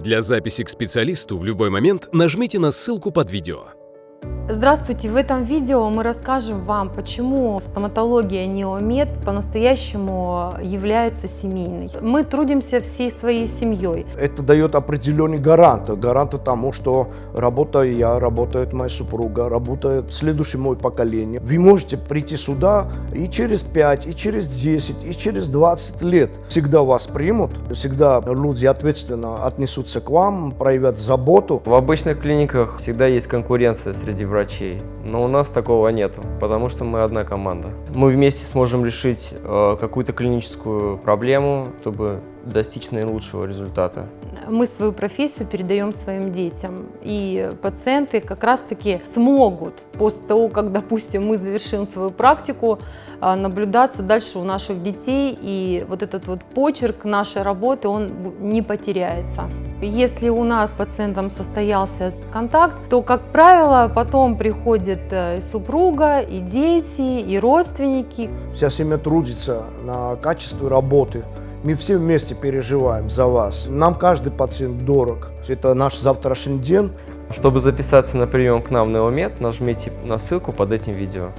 Для записи к специалисту в любой момент нажмите на ссылку под видео. Здравствуйте! В этом видео мы расскажем вам, почему стоматология Неомед по-настоящему является семейной. Мы трудимся всей своей семьей. Это дает определенный гарант. Гарант тому, что работаю я, работает моя супруга, работает следующее мое поколение. Вы можете прийти сюда и через 5, и через 10, и через 20 лет. Всегда вас примут, всегда люди ответственно отнесутся к вам, проявят заботу. В обычных клиниках всегда есть конкуренция среди врачей, но у нас такого нету, потому что мы одна команда. Мы вместе сможем решить э, какую-то клиническую проблему, чтобы достичь наилучшего результата. Мы свою профессию передаем своим детям, и пациенты как раз-таки смогут после того, как, допустим, мы завершим свою практику, а, наблюдаться дальше у наших детей, и вот этот вот почерк нашей работы, он не потеряется. Если у нас с пациентом состоялся контакт, то, как правило, потом приходит э, и супруга, и дети, и родственники. Вся семья трудится на качестве работы. Мы все вместе переживаем за вас. Нам каждый пациент дорог. Это наш завтрашний день. Чтобы записаться на прием к нам в Неомед, нажмите на ссылку под этим видео.